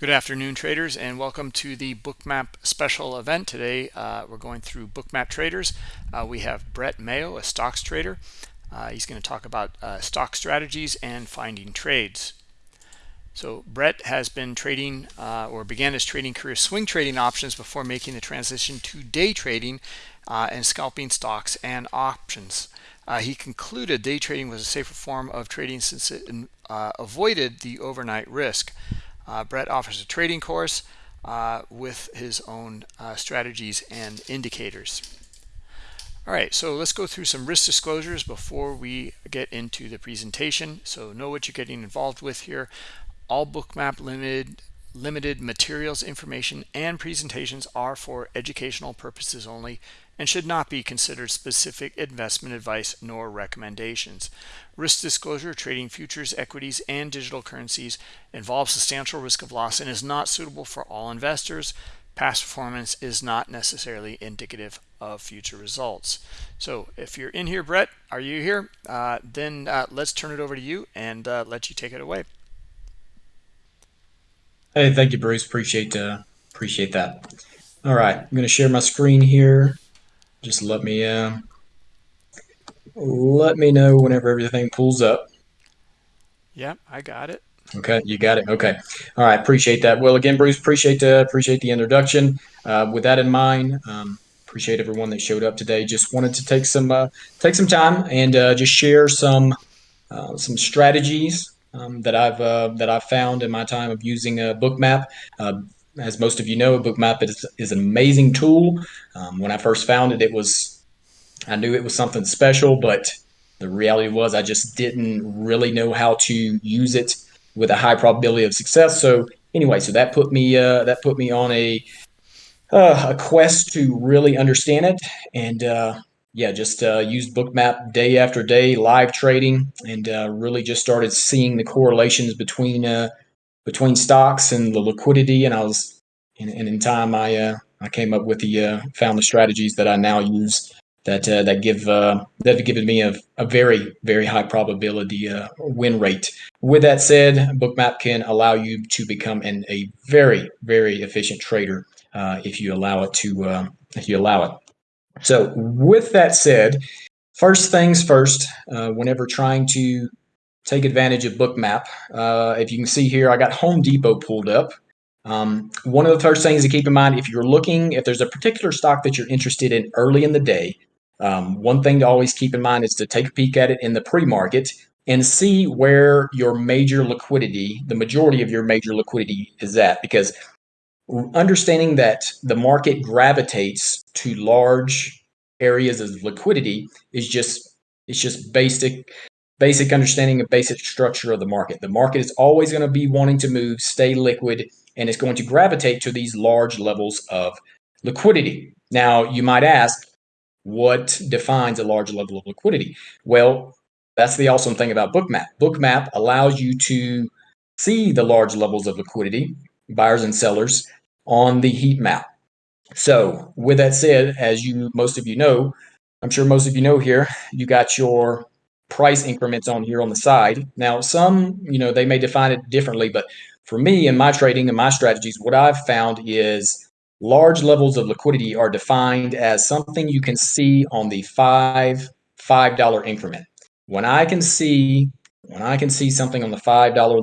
Good afternoon, traders, and welcome to the Bookmap special event. Today, uh, we're going through Bookmap Traders. Uh, we have Brett Mayo, a stocks trader. Uh, he's going to talk about uh, stock strategies and finding trades. So Brett has been trading uh, or began his trading career swing trading options before making the transition to day trading uh, and scalping stocks and options. he concluded day trading was a safer form of trading since it avoided the overnight risk. Uh, Brett offers a trading course uh, with his own uh, strategies and indicators. All right, so let's go through some risk disclosures before we get into the presentation. So know what you're getting involved with here. All Bookmap Limited limited materials, information, and presentations are for educational purposes only and should not be considered specific investment advice nor recommendations. Risk disclosure, trading futures, equities, and digital currencies involves substantial risk of loss and is not suitable for all investors. Past performance is not necessarily indicative of future results. So if you're in here, Brett, are you here? Uh, then uh, let's turn it over to you and uh, let you take it away. Hey, thank you, Bruce. Appreciate uh, appreciate that. All right, I'm going to share my screen here. Just let me uh, let me know whenever everything pulls up. Yep, I got it. Okay, you got it. Okay, all right. Appreciate that. Well, again, Bruce, appreciate the appreciate the introduction. Uh, with that in mind, um, appreciate everyone that showed up today. Just wanted to take some uh, take some time and uh, just share some uh, some strategies um, that I've uh, that I've found in my time of using a book Bookmap. As most of you know, Bookmap is, is an amazing tool. Um, when I first found it, it was I knew it was something special, but the reality was I just didn't really know how to use it with a high probability of success. So anyway, so that put me uh, that put me on a uh, a quest to really understand it and uh, yeah, just uh, used Bookmap day after day, live trading, and uh, really just started seeing the correlations between uh, between stocks and the liquidity. And I was, and, and in time, I uh, I came up with the uh, found the strategies that I now use that uh, that give that have given me a, a very very high probability win rate. With that said, Bookmap can allow you to become an, a very very efficient trader if you allow it to if you allow it. So, with that said, first things first, uh, whenever trying to take advantage of Bookmap, uh, if you can see here, I got Home Depot pulled up. Um, one of the first things to keep in mind if you're looking, if there's a particular stock that you're interested in early in the day, um, one thing to always keep in mind is to take a peek at it in the pre market and see where your major liquidity, the majority of your major liquidity is at. Because understanding that the market gravitates to large areas of liquidity is just it's just basic basic understanding of basic structure of the market. The market is always going to be wanting to move, stay liquid, and it's going to gravitate to these large levels of liquidity. Now, you might ask, what defines a large level of liquidity? Well, that's the awesome thing about Bookmap. Bookmap allows you to see the large levels of liquidity buyers and sellers on the heat map. So with that said, as you most of you know, I'm sure most of you know here, you got your price increments on here on the side. Now, some, you know, they may define it differently, but for me in my trading and my strategies, what I've found is large levels of liquidity are defined as something you can see on the five five dollar increment. When I can see when I can see something on the five dollar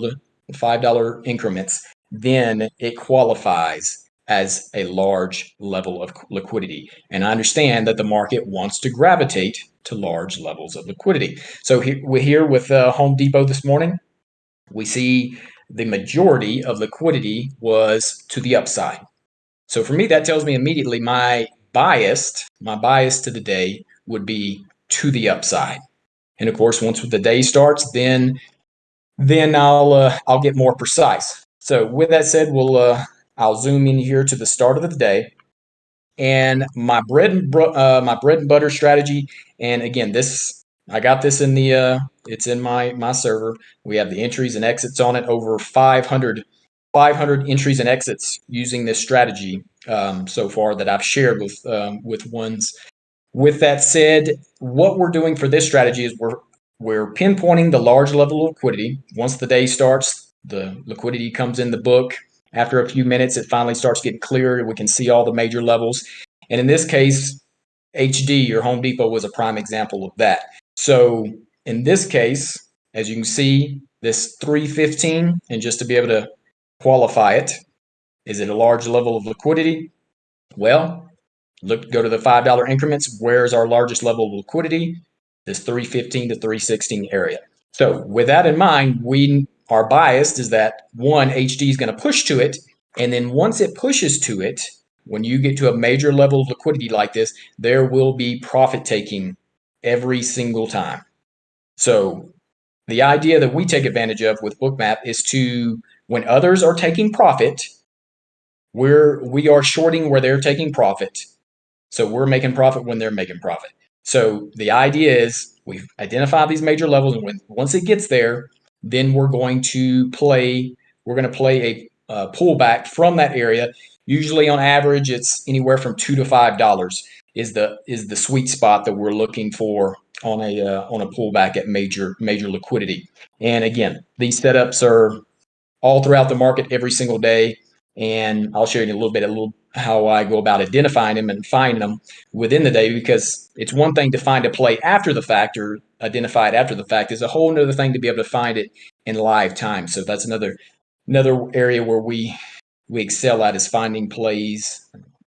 five dollar increments, then it qualifies as a large level of liquidity. And I understand that the market wants to gravitate to large levels of liquidity. So we're here with uh, Home Depot this morning. We see the majority of liquidity was to the upside. So for me, that tells me immediately my bias, my bias to the day would be to the upside. And of course, once the day starts, then then I'll uh, I'll get more precise. So with that said, we'll uh, I'll zoom in here to the start of the day, and my bread and uh, my bread and butter strategy. And again, this I got this in the uh, it's in my my server. We have the entries and exits on it. Over 500 500 entries and exits using this strategy um, so far that I've shared with um, with ones. With that said, what we're doing for this strategy is we're we're pinpointing the large level of liquidity. Once the day starts, the liquidity comes in the book After a few minutes, it finally starts getting clearer. We can see all the major levels. And in this case, HD or Home Depot was a prime example of that. So in this case, as you can see, this 315, and just to be able to qualify it, is it a large level of liquidity? Well, look, go to the $5 increments. Where's our largest level of liquidity? This 315 to 316 area. So with that in mind, we are biased is that one, HD is going to push to it. And then once it pushes to it, when you get to a major level of liquidity like this, there will be profit taking every single time. So the idea that we take advantage of with Bookmap is to when others are taking profit, we're we are shorting where they're taking profit. So we're making profit when they're making profit. So the idea is we identify these major levels, and when once it gets there, then we're going to play. We're going to play a uh, pullback from that area. Usually, on average, it's anywhere from two to five dollars is the is the sweet spot that we're looking for on a uh, on a pullback at major major liquidity. And again, these setups are all throughout the market every single day. And I'll show you a little bit a little how I go about identifying them and finding them within the day because it's one thing to find a play after the fact or identify it after the fact. It's a whole other thing to be able to find it in live time. So that's another another area where we we excel at is finding plays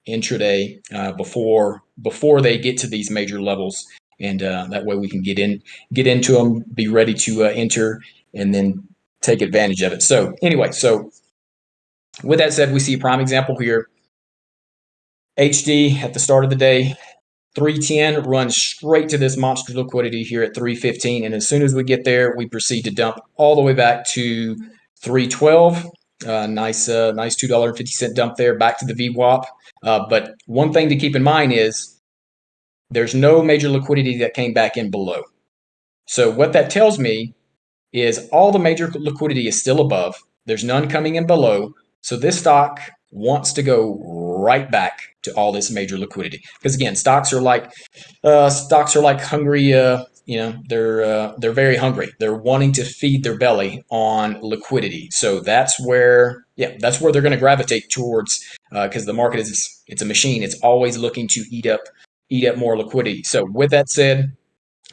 intraday uh, before before they get to these major levels, and uh, that way we can get in get into them, be ready to uh, enter, and then take advantage of it. So anyway, so with that said, we see a prime example here. HD at the start of the day, 310 runs straight to this monster liquidity here at 315. And as soon as we get there, we proceed to dump all the way back to 312. Uh, nice, uh, nice $2.50 dump there back to the VWAP. Uh, but one thing to keep in mind is there's no major liquidity that came back in below. So what that tells me is all the major liquidity is still above. There's none coming in below. So this stock wants to go right back to all this major liquidity. Because again, stocks are like uh, stocks are like hungry uh, you know they're uh, they're very hungry. They're wanting to feed their belly on liquidity. So that's where yeah that's where they're going to gravitate towards because uh, the market is it's a machine. It's always looking to eat up eat up more liquidity. So with that said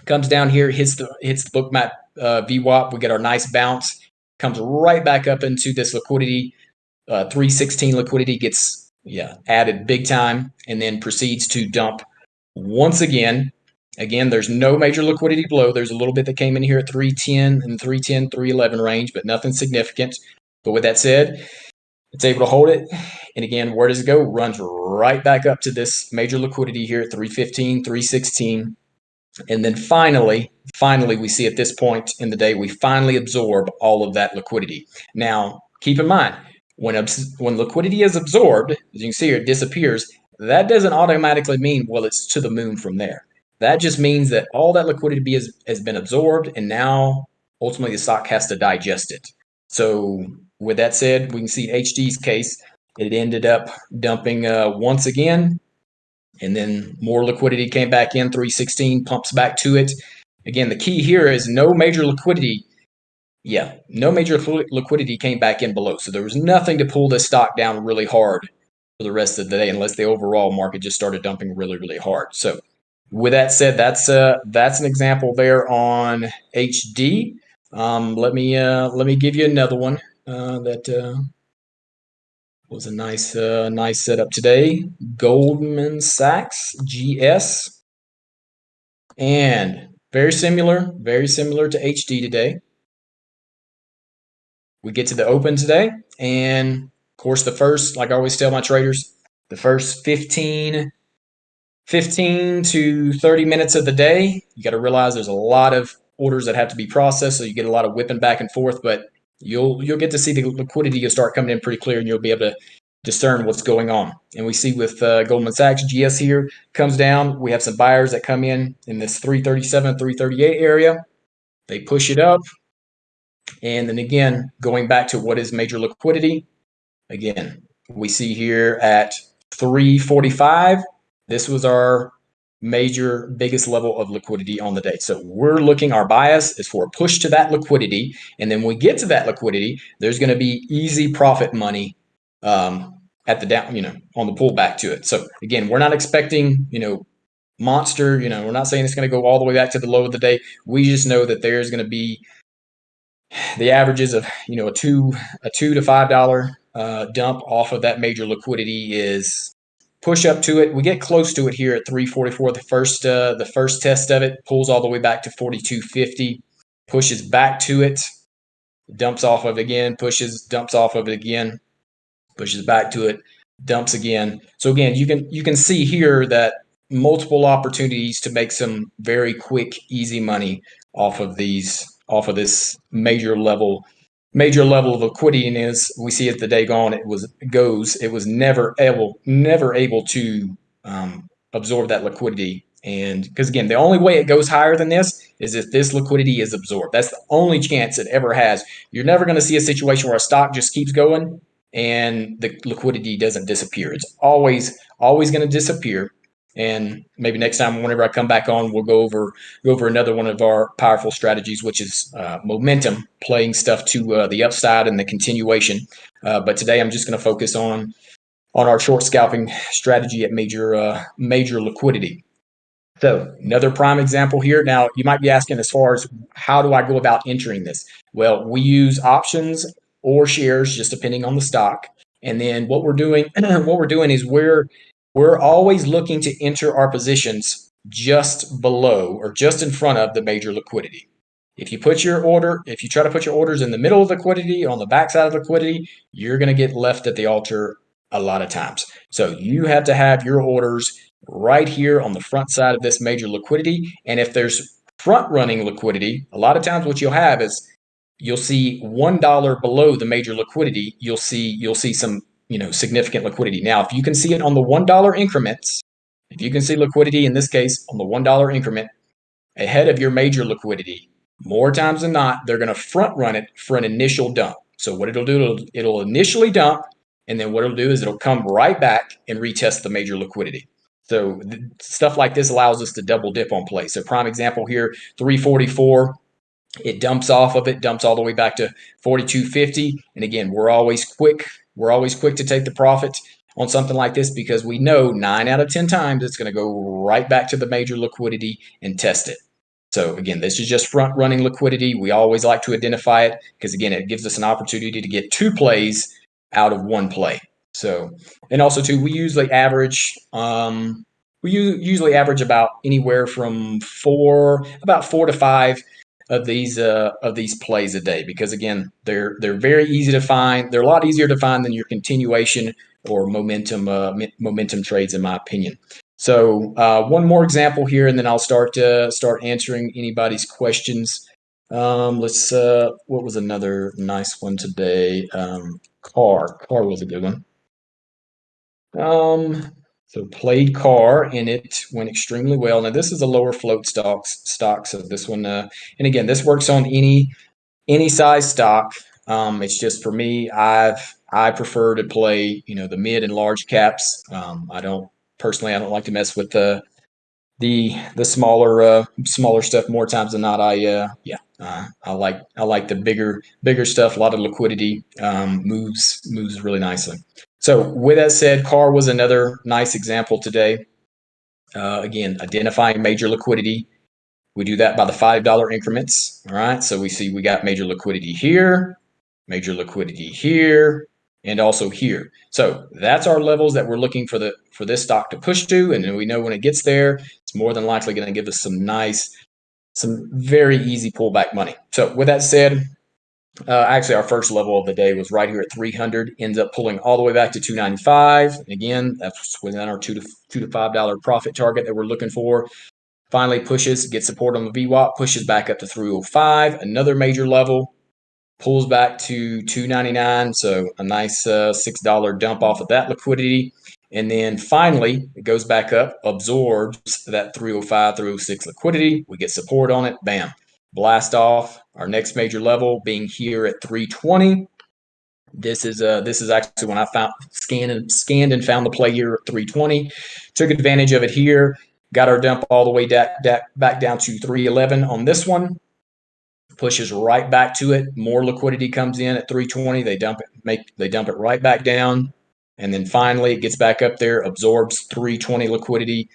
comes down here hits the hits the bookmap uh, VWAP we get our nice bounce. Comes right back up into this liquidity uh, 316 liquidity gets yeah added big time and then proceeds to dump once again Again, there's no major liquidity below. There's a little bit that came in here at 310 and 310, 311 range, but nothing significant. But with that said, it's able to hold it. And again, where does it go? Runs right back up to this major liquidity here at 315, 316. And then finally, finally, we see at this point in the day, we finally absorb all of that liquidity. Now, keep in mind, when, when liquidity is absorbed, as you can see here, it disappears. That doesn't automatically mean, well, it's to the moon from there. That just means that all that liquidity has, has been absorbed, and now ultimately the stock has to digest it. So, with that said, we can see HD's case, it ended up dumping uh, once again, and then more liquidity came back in. 316 pumps back to it. Again, the key here is no major liquidity. Yeah, no major liquidity came back in below. So there was nothing to pull this stock down really hard for the rest of the day, unless the overall market just started dumping really, really hard. So with that said, that's uh, that's an example there on HD. Um, let me uh, let me give you another one uh, that uh, was a nice uh, nice setup today. Goldman Sachs GS, and very similar, very similar to HD today. We get to the open today, and of course, the first, like I always tell my traders, the first 15 15 to 30 minutes of the day. You got to realize there's a lot of orders that have to be processed, so you get a lot of whipping back and forth, but you'll you'll get to see the liquidity you'll start coming in pretty clear and you'll be able to discern what's going on. And we see with uh, Goldman Sachs, GS here comes down. We have some buyers that come in in this 337, 338 area. They push it up. And then again, going back to what is major liquidity, again, we see here at 345, this was our major biggest level of liquidity on the day. So we're looking, our bias is for a push to that liquidity. And then we get to that liquidity, there's going to be easy profit money um, at the down, you know, on the pullback to it. So again, we're not expecting, you know, monster, you know, we're not saying it's going to go all the way back to the low of the day. We just know that there's going to be the averages of, you know, a two, a two to five dollar uh, dump off of that major liquidity is push up to it. We get close to it here at 344. The first, uh, the first test of it pulls all the way back to 4250, pushes back to it, dumps off of it again, pushes, dumps off of it again, pushes back to it, dumps again. So again, you can you can see here that multiple opportunities to make some very quick, easy money off of these off of this major level major level of liquidity and as we see as the day gone. It was goes it was never able never able to um, absorb that liquidity. And because again the only way it goes higher than this is if this liquidity is absorbed. That's the only chance it ever has. You're never going to see a situation where a stock just keeps going and the liquidity doesn't disappear. It's always always going to disappear and maybe next time, whenever I come back on, we'll go over go over another one of our powerful strategies, which is uh, momentum, playing stuff to uh, the upside and the continuation. Uh, but today, I'm just going to focus on on our short scalping strategy at major uh, major liquidity. So another prime example here. Now you might be asking, as far as how do I go about entering this? Well, we use options or shares, just depending on the stock. And then what we're doing, what we're doing is we're we're always looking to enter our positions just below or just in front of the major liquidity. If you put your order, if you try to put your orders in the middle of liquidity, on the backside of liquidity, you're going to get left at the altar a lot of times. So you have to have your orders right here on the front side of this major liquidity. And if there's front running liquidity, a lot of times what you'll have is you'll see $1 below the major liquidity, you'll see you'll see some you know, significant liquidity. Now, if you can see it on the $1 increments, if you can see liquidity in this case on the $1 increment ahead of your major liquidity, more times than not, they're going to front run it for an initial dump. So what it'll do, it'll, it'll initially dump, and then what it'll do is it'll come right back and retest the major liquidity. So stuff like this allows us to double dip on play. So prime example here, 344, it dumps off of it, dumps all the way back to 4250. And again, we're always quick we're always quick to take the profit on something like this because we know nine out of 10 times it's going to go right back to the major liquidity and test it. So again, this is just front running liquidity. We always like to identify it because again, it gives us an opportunity to get two plays out of one play. So, and also too, we usually average, um, we usually average about anywhere from four, about four to five of these uh, of these plays a day because again they're they're very easy to find. They're a lot easier to find than your continuation or momentum uh, momentum trades, in my opinion. So uh, one more example here, and then I'll start uh, start answering anybody's questions. Um, let's. Uh, what was another nice one today? Um, car. Car was a good one. Um, so played car and it went extremely well. Now this is a lower float stocks stock, so this one, uh, and again, this works on any any size stock. Um, it's just for me, I've I prefer to play you know the mid and large caps. Um, I don't personally, I don't like to mess with the the the smaller uh, smaller stuff more times than not. I uh, yeah, uh, I like I like the bigger bigger stuff. A lot of liquidity um, moves moves really nicely. So with that said, CAR was another nice example today. Uh, again, identifying major liquidity. We do that by the $5 increments. All right. So we see we got major liquidity here, major liquidity here, and also here. So that's our levels that we're looking for the for this stock to push to. And we know when it gets there, it's more than likely going to give us some nice, some very easy pullback money. So with that said, uh, actually, our first level of the day was right here at 300. Ends up pulling all the way back to 295. Again, that's within our two to two to five dollar profit target that we're looking for. Finally, pushes, gets support on the VWAP, pushes back up to 305. Another major level, pulls back to 299. So a nice uh, six dollar dump off of that liquidity. And then finally, it goes back up, absorbs that 305, 306 liquidity. We get support on it. Bam blast off our next major level being here at 320 this is uh this is actually when i found scanned and scanned and found the play here at 320 took advantage of it here got our dump all the way back, back down to 311 on this one pushes right back to it. More liquidity comes in at 320. They dump it, make they dump it right back down, and then finally it gets back up there, absorbs 320 liquidity,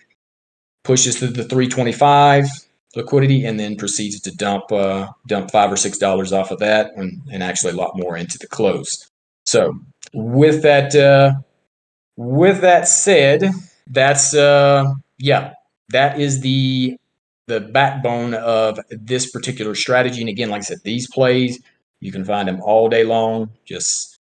pushes to the 325 liquidity, and then proceeds to dump uh, dump five or six dollars off of that, and, and actually a lot more into the close. So with that uh, with that said, that's uh, yeah, that is the the backbone of this particular strategy. And again, like I said, these plays you can find them all day long. Just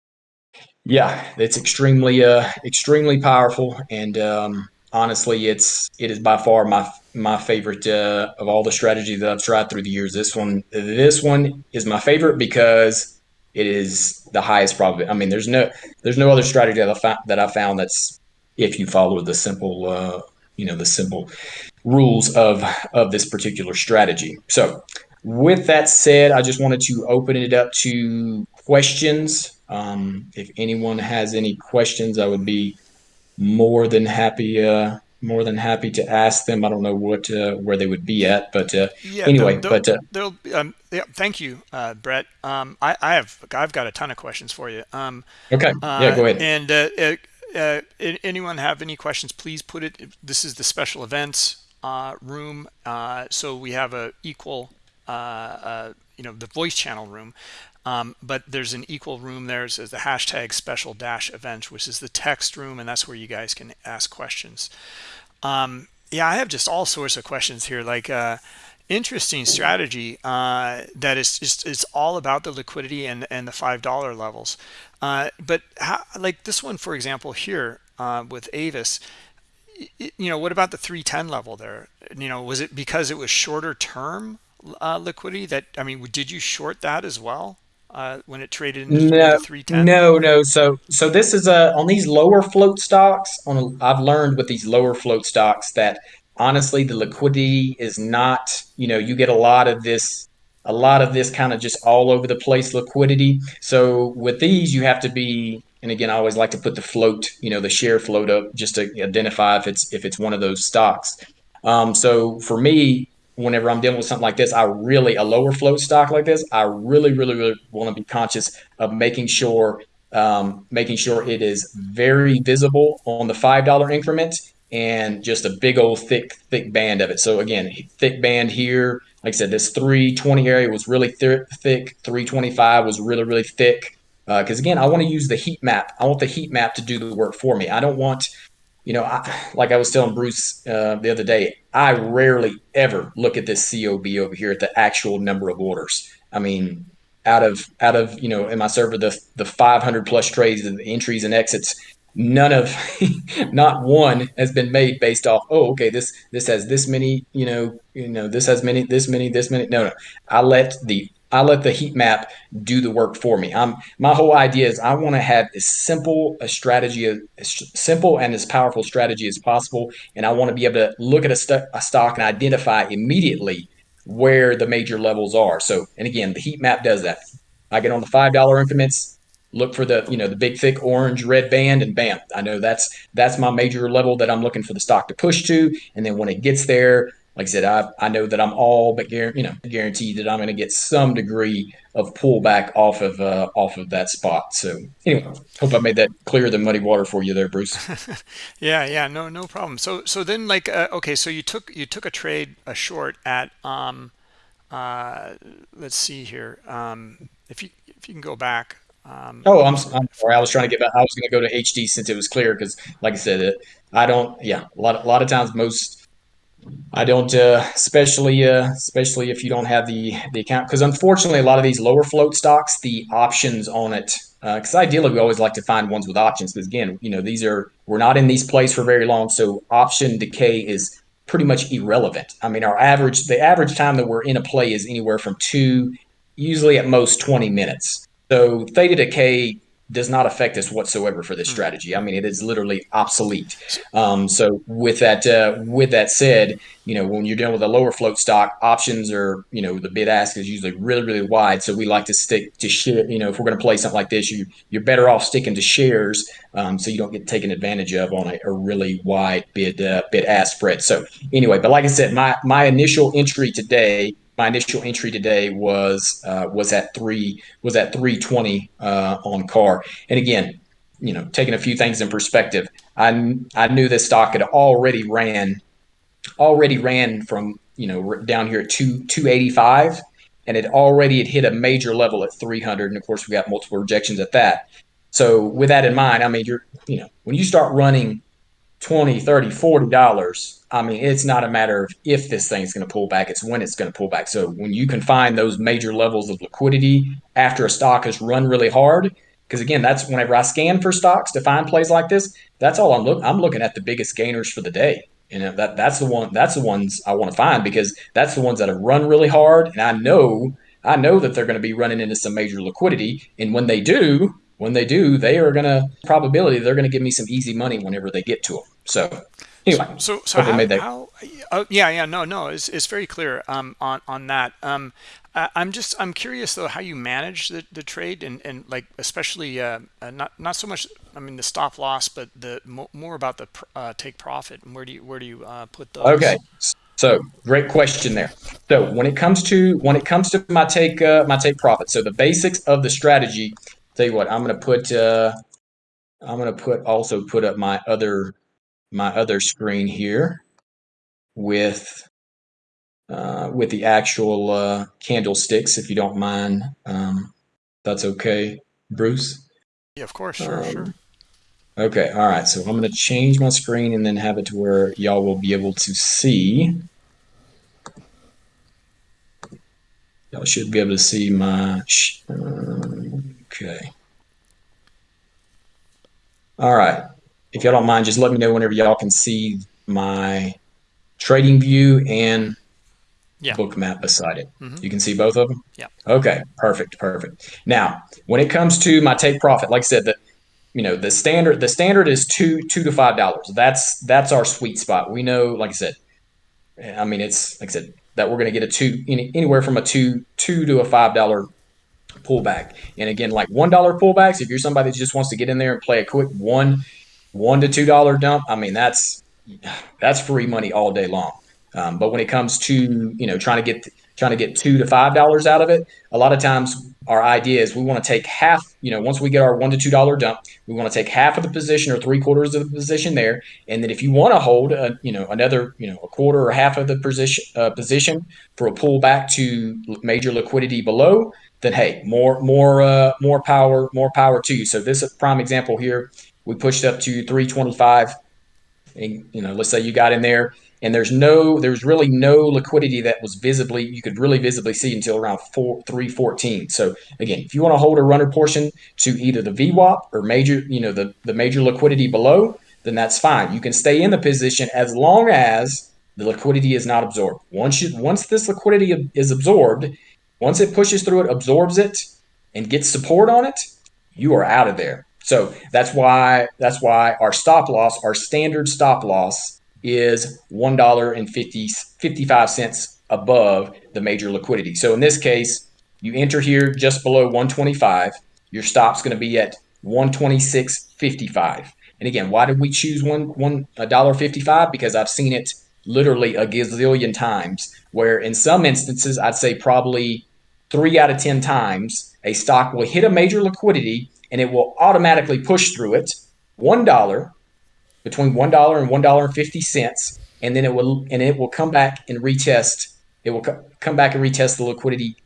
yeah, it's extremely uh extremely powerful, and um, honestly, it's it is by far my my favorite uh, of all the strategies that I've tried through the years. This one this one is my favorite because it is the highest probability. I mean, there's no there's no other strategy that I found that I found that's if you follow the simple uh, you know the simple rules of of this particular strategy. So, with that said, I just wanted to open it up to questions. Um, if anyone has any questions, I would be more than happy uh, more than happy to ask them. I don't know what uh, where they would be at, but uh, yeah, anyway. They'll, but uh, they'll, um, yeah, thank you, uh, Brett. Um, I, I, have I've got a ton of questions for you. Um, okay, yeah, go ahead. And uh, anyone have any questions? Please put it. This is the special events uh, room. Uh, so we have a equal, uh, uh, you know, the voice channel room. Um, but there's an equal room there. Says the hashtag special dash event, which is the text room, and that's where you guys can ask questions. Um, yeah, I have just all sorts of questions here. Like, uh, interesting strategy uh, that is just it's all about the liquidity and and the five dollar levels. Uh, but how, like this one, for example, here uh, with Avis, you know, what about the 310 level there? You know, was it because it was shorter term uh, liquidity that, I mean, did you short that as well? Uh, when it traded into no, 310? No, no. So, so this is a on these lower float stocks. On a, I've learned with these lower float stocks that honestly the liquidity is not. You know, you get a lot of this, a lot of this kind of just all over the place liquidity. So with these, you have to be and again, I always like to put the float, you know, the share float up just to identify if it's if it's one of those stocks. Um, so for me, whenever I'm dealing with something like this, I really a lower float stock like this, I really, really, really want to be conscious of making sure um, making sure it is very visible on the five dollar increment and just a big old thick thick band of it. So again, thick band here. Like I said, this 320 area was really th- thick. 325 was really really thick because uh, again, I want to use the heat map. I want the heat map to do the work for me. I don't want, you know, I, like I was telling Bruce uh, the other day, I rarely ever look at this COB over here at the actual number of orders. I mean, out of out of you know in my server the the 500 plus trades and entries and exits none of not one has been made based off oh okay this this has this many you know you know this has many this many this many no no i let the I let the heat map do the work for me. I'm my whole idea is I want to have as simple a strategy, as simple and as powerful strategy as possible, and I want to be able to look at a, st- a stock and identify immediately where the major levels are. So, and again, the heat map does that. I get on the five dollar increments, look for the you know the big thick orange red band, and bam, I know that's that's my major level that I'm looking for the stock to push to, and then when it gets there, like I said, I, I know that I'm all but you know guaranteed that I'm going to get some degree of pullback off of uh, off of that spot. So anyway, hope I made that clear the muddy water for you there, Bruce. yeah, yeah, no, no problem. So so then like uh, okay, so you took you took a trade a short at um uh let's see here um if you if you can go back um, oh, I'm, I'm sorry. I was trying to get back. I was going to go to HD since it was clear because, like I said, it, I don't. Yeah, a lot. A lot of times, most I don't, uh, especially uh, especially if you don't have the the account, because unfortunately, a lot of these lower float stocks, the options on it, because uh, ideally we always like to find ones with options, because again, you know, these are we're not in these plays for very long, so option decay is pretty much irrelevant. I mean, our average the average time that we're in a play is anywhere from two, usually at most twenty minutes. So theta decay does not affect us whatsoever for this hmm. strategy. I mean, it is literally obsolete. Um, so with that, uh, with that said, you know, when you're dealing with a lower float stock, options are, you know, the bid ask is usually really, really wide. So we like to stick to share. You know, if we're going to play something like this, you you're better off sticking to shares, um, so you don't get taken advantage of on a, a really wide bid uh, bid ask spread. So anyway, but like I said, my my initial entry today my initial entry today was uh, was at three was at 320 uh, on car. And again, you know, taking a few things in perspective, I I knew this stock had already ran already ran from you know down here at two 285 and it already had hit a major level at 300 and of course we got multiple rejections at that so with that in mind i mean you're you know when you start running 20 30 40 dollars i mean it's not a matter of if this thing's going to pull back it's when it's going to pull back. So when you can find those major levels of liquidity after a stock has run really hard because again that's whenever i scan for stocks to find plays like this that's all i'm looking i'm looking at the biggest gainers for the day. You know that that's the one that's the ones I want to find because that's the ones that have run really hard, and I know I know that they're going to be running into some major liquidity, and when they do, when they do, they are going to probability they're going to give me some easy money whenever they get to them. So anyway, so so, so how, how uh, yeah yeah no no it's, it's very clear um, on on that. Um, I'm just I'm curious though how you manage the, the trade and, and like especially uh, uh, not not so much I mean the stop loss but the more about the uh, take profit and where do you where do you uh, put those? Okay, so great question there. So when it comes to when it comes to my take uh, my take profit, so the basics of the strategy. Tell you what, I'm gonna put uh, I'm gonna put also put up my other my other screen here with uh, with the actual uh, candlesticks, if you don't mind. Um, that's okay, Bruce? Yeah, of course, sure, um, sure. Okay, all right. So I'm going to change my screen and then have it to where y'all will be able to see. Y'all should be able to see my. Okay. All right. If y'all don't mind, just let me know whenever y'all can see my TradingView and yeah. Bookmap beside it. Mm-hmm. You can see both of them? Yeah. Okay, perfect, perfect. Now, when it comes to my take profit, like I said, the you know, the standard the standard is two two to five dollars. That's that's our sweet spot. We know, like I said, I mean it's like I said, that we're gonna get a two any, anywhere from a two two to a five dollar pullback. And again, like one dollar pullbacks, if you're somebody that just wants to get in there and play a quick one one to two dollar dump, I mean that's that's free money all day long. Um, but when it comes to you know trying to get trying to get two to five dollars out of it, a lot of times our idea is we want to take half. You know, once we get our one to two dollar dump, we want to take half of the position or three quarters of the position there, and then if you want to hold a, you know another you know a quarter or half of the position uh, position for a pullback to major liquidity below, then hey, more more uh, more power more power to you. So this prime example here, we pushed up to 325. And, you know, let's say you got in there and there's no there's really no liquidity that was visibly you could really visibly see until around 4 314 so again if you want to hold a runner portion to either the VWAP or major you know the the major liquidity below then that's fine you can stay in the position as long as the liquidity is not absorbed once you once this liquidity is absorbed once it pushes through it absorbs it and gets support on it you are out of there so that's why that's why our stop loss our standard stop loss is $1.55 above the major liquidity. So in this case, you enter here just below 125. Your stop's going to be at 126.55. And again, why did we choose one one dollar fifty five? Because I've seen it literally a gazillion times. Where in some instances, I'd say probably three out of ten times, a stock will hit a major liquidity and it will automatically push through it. One dollar between one dollar and one dollar and fifty cents, and then it will and it will come back and retest. It will co- come back and retest the liquidity.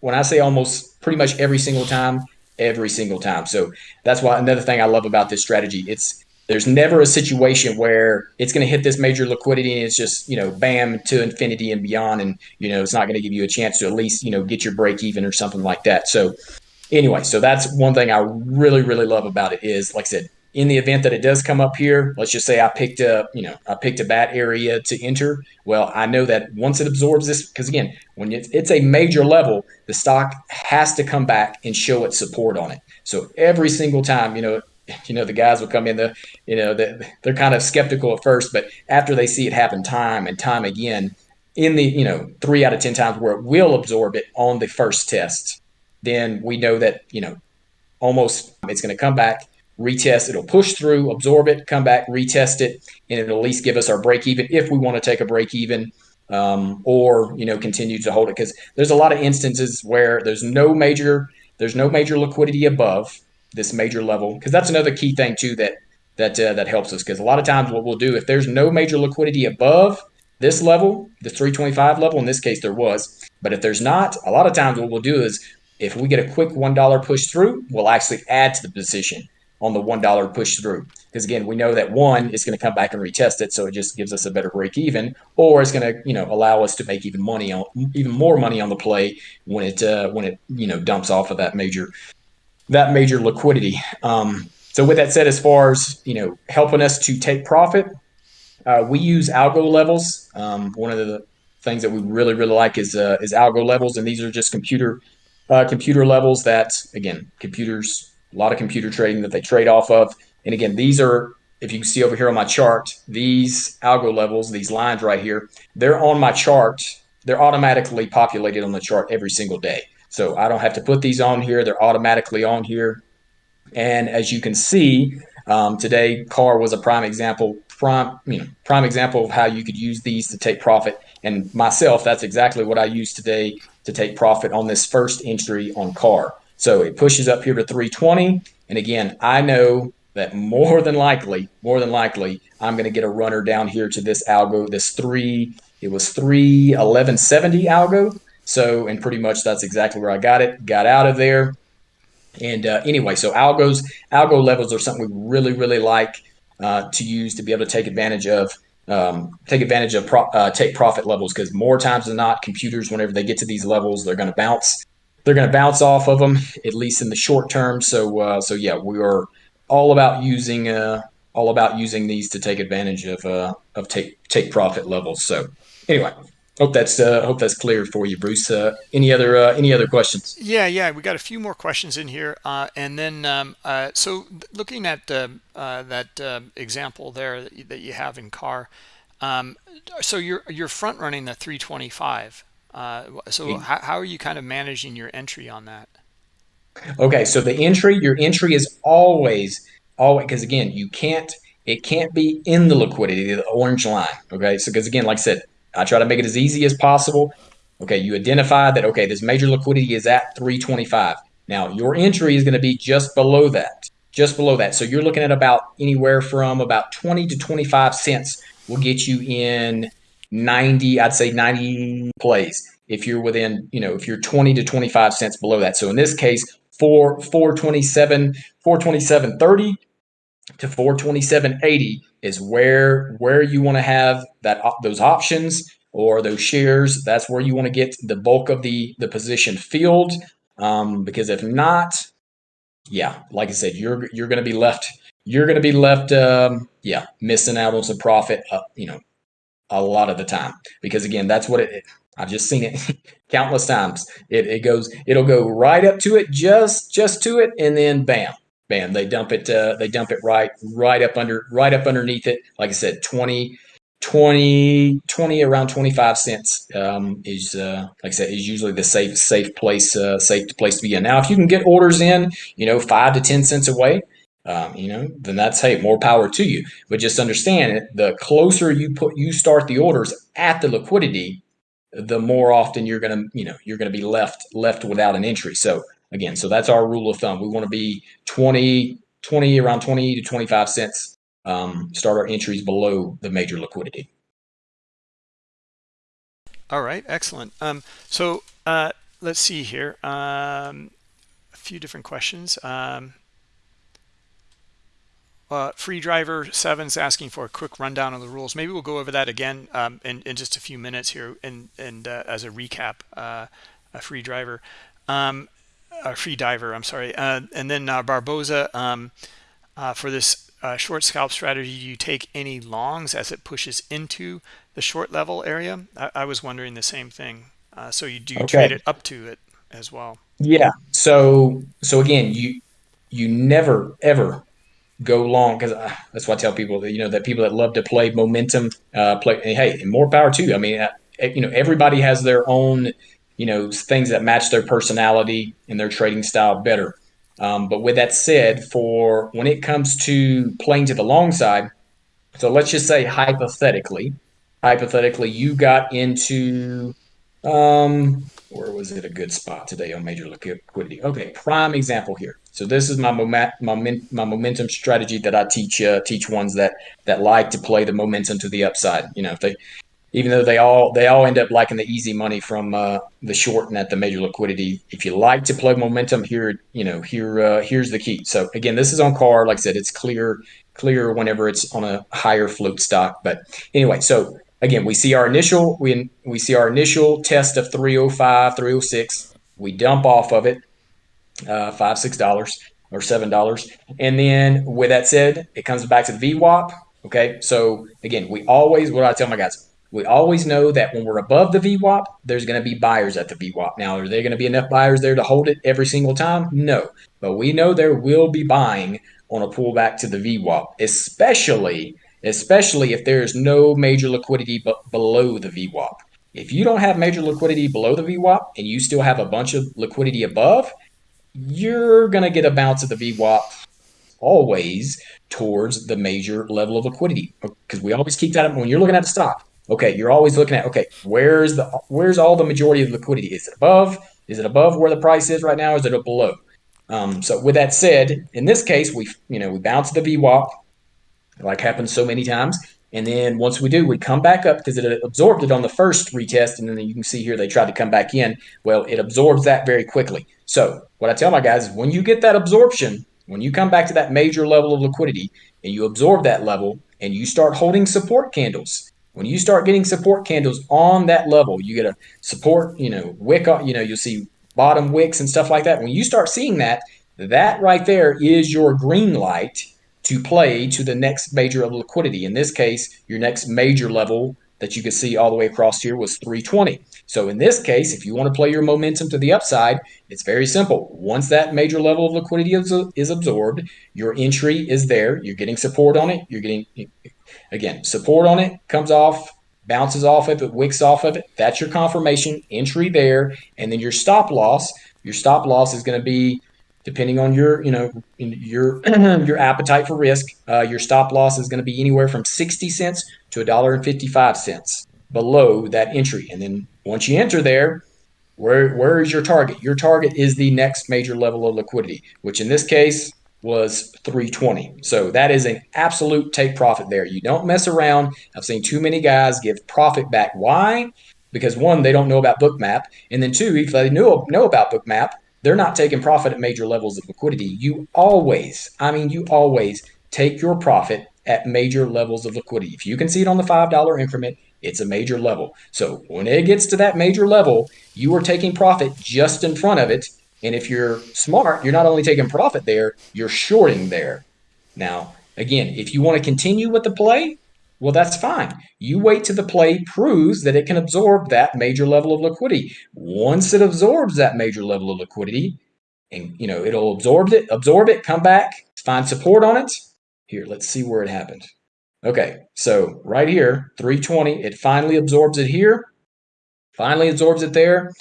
When I say almost pretty much every single time, every single time. So that's why another thing I love about this strategy. It's there's never a situation where it's going to hit this major liquidity and it's just you know bam to infinity and beyond, and you know it's not going to give you a chance to at least you know get your break even or something like that. So anyway, so that's one thing I really really love about it is like I said in the event that it does come up here, let's just say I picked a, you know, I picked a bad area to enter. Well, I know that once it absorbs this, because again, when it's, it's a major level, the stock has to come back and show its support on it. So every single time, you know, you know, the guys will come in the, you know, the, they're kind of skeptical at first, but after they see it happen time and time again, in the, you know, three out of 10 times where it will absorb it on the first test, then we know that, you know, almost it's going to come back retest. It'll push through, absorb it, come back, retest it, and it'll at least give us our break even if we want to take a break even um, or you know continue to hold it because there's a lot of instances where there's no major there's no major liquidity above this major level because that's another key thing too that that uh, that helps us because a lot of times what we'll do if there's no major liquidity above this level the 325 level in this case there was but if there's not a lot of times what we'll do is if we get a quick one dollar push through we'll actually add to the position on the one dollar push through because again we know that one is going to come back and retest it so it just gives us a better break even or it's going to you know allow us to make even money on even more money on the play when it uh, when it you know dumps off of that major that major liquidity um, so with that said as far as you know helping us to take profit uh, we use algo levels um, one of the things that we really really like is uh, is algo levels and these are just computer uh, computer levels that again computers a lot of computer trading that they trade off of. And again, these are, if you can see over here on my chart, these algo levels, these lines right here, they're on my chart. They're automatically populated on the chart every single day. So I don't have to put these on here. They're automatically on here. And as you can see, um, today CAR was a prime example, prime, you know, prime example of how you could use these to take profit. And myself, that's exactly what I use today to take profit on this first entry on CAR. So it pushes up here to 320. And again, I know that more than likely, more than likely, I'm going to get a runner down here to this algo, this three, it was 31170 algo. So, and pretty much that's exactly where I got it, got out of there. And uh, anyway, so algos, algo levels are something we really, really like uh, to use to be able to take advantage of um, take advantage of pro- uh, take profit levels because more times than not, computers, whenever they get to these levels, they're going to bounce they're going to bounce off of them at least in the short term. So uh, so yeah, we are all about using uh, all about using these to take advantage of uh, of take take profit levels. So anyway, hope that's uh, hope that's clear for you, Bruce. Uh, any other uh, any other questions? Yeah, yeah, we got a few more questions in here, uh, and then um, uh, so looking at uh, uh, that uh, example there that you, that you have in car, um, so you're you're front running the 325. Uh, so how, how are you kind of managing your entry on that? Okay, so the entry, your entry is always, always, because again, you can't, it can't be in the liquidity, the orange line. Okay, so because again, like I said, I try to make it as easy as possible. Okay, you identify that, okay, this major liquidity is at 325. Now, your entry is going to be just below that, just below that. So you're looking at about anywhere from about 20 to 25 cents will get you in 90, I'd say 90 plays if you're within, you know, if you're 20 to 25 cents below that. So in this case, for 427, 427.30 to 427.80 is where where you want to have that those options or those shares. That's where you want to get the bulk of the the position filled. Um, because if not, yeah, like I said, you're you're going to be left you're going to be left um, yeah missing out on some profit. Uh, you know, a lot of the time because again that's what it i've just seen it countless times it, it goes it'll go right up to it just just to it and then bam bam they dump it uh, they dump it right right up under right up underneath it like i said 20 20 20 around 25 cents um, is uh, like i said is usually the safe safe place uh, safe place to be in now if you can get orders in you know five to ten cents away um, you know, then that's hey, more power to you. But just understand it, the closer you put you start the orders at the liquidity, the more often you're gonna, you know, you're gonna be left left without an entry. So again, so that's our rule of thumb. We want to be 20, 20 around 20 to 25 cents. Um, start our entries below the major liquidity. All right, excellent. Um, so uh, let's see here. Um, a few different questions. Um, uh, free driver seven's asking for a quick rundown of the rules. Maybe we'll go over that again um, in, in just a few minutes here, and and uh, as a recap, uh, a free driver, um, a free diver. I'm sorry, uh, and then uh, Barboza um, uh, for this short scalp strategy. Do you take any longs as it pushes into the short level area? I, I was wondering the same thing. so you do you okay. trade it up to it as well? Yeah. So so again, you you never ever go long because uh, that's what I tell people that you know that people that love to play momentum uh, play. Hey, more power too. I mean, uh, you know, everybody has their own you know things that match their personality and their trading style better. Um, but with that said, for when it comes to playing to the long side, so let's just say hypothetically, hypothetically you got into um where was it a good spot today on major liquidity? Okay, prime example here. So this is my moment, my, my momentum strategy that I teach uh, teach ones that that like to play the momentum to the upside. You know, if they even though they all they all end up liking the easy money from uh, the short and at the major liquidity. If you like to play momentum, here you know here uh, here's the key. So again, this is on car. Like I said, it's clear clear whenever it's on a higher float stock. But anyway, so again, we see our initial we we see our initial test of 305, 306. We dump off of it, uh, five six dollars or seven dollars, and then with that said, it comes back to the VWAP. Okay, so again, we always what I tell my guys we always know that when we're above the VWAP, there's going to be buyers at the VWAP. Now, are there going to be enough buyers there to hold it every single time? No. But we know there will be buying on a pullback to the VWAP, especially especially if there's no major liquidity b- below the VWAP. If you don't have major liquidity below the VWAP and you still have a bunch of liquidity above, you're going to get a bounce at the VWAP always towards the major level of liquidity because we always keep that when you're looking at the stock Okay, you're always looking at okay, where's the where's all the majority of liquidity? Is it above? Is it above where the price is right now? Is it below? Um, so with that said, in this case, we you know we bounce the VWAP, like happens so many times, and then once we do, we come back up because it absorbed it on the first retest, and then you can see here they tried to come back in. Well, it absorbs that very quickly. So what I tell my guys is when you get that absorption, when you come back to that major level of liquidity and you absorb that level and you start holding support candles, when you start getting support candles on that level, you get a support, you know, wick, you know, you'll see bottom wicks and stuff like that. When you start seeing that, that right there is your green light to play to the next major of liquidity. In this case, your next major level that you can see all the way across here was 320. So in this case, if you want to play your momentum to the upside, it's very simple. Once that major level of liquidity is, is absorbed, your entry is there. You're getting support on it. You're getting Again, support on it comes off, bounces off of it, wicks off of it. That's your confirmation entry there. And then your stop loss, your stop loss is going to be depending on your, you know, your your appetite for risk. Uh, your stop loss is going to be anywhere from 60 cents to a dollar and 55 cents below that entry. And then once you enter there, where where is your target? Your target is the next major level of liquidity, which in this case was 320. So that is an absolute take profit there. You don't mess around. I've seen too many guys give profit back. Why? Because one, they don't know about Bookmap, and then two, if they know know about Bookmap, they're not taking profit at major levels of liquidity. You always, I mean, you always take your profit at major levels of liquidity. If you can see it on the $5 increment, it's a major level. So when it gets to that major level, you are taking profit just in front of it and if you're smart, you're not only taking profit there, you're shorting there. Now, again, if you want to continue with the play, well, that's fine. You wait till the play proves that it can absorb that major level of liquidity. Once it absorbs that major level of liquidity, and you know it'll absorb it, absorb it, come back, find support on it. Here, let's see where it happened. Okay, so right here, 320, it finally absorbs it here, finally absorbs it there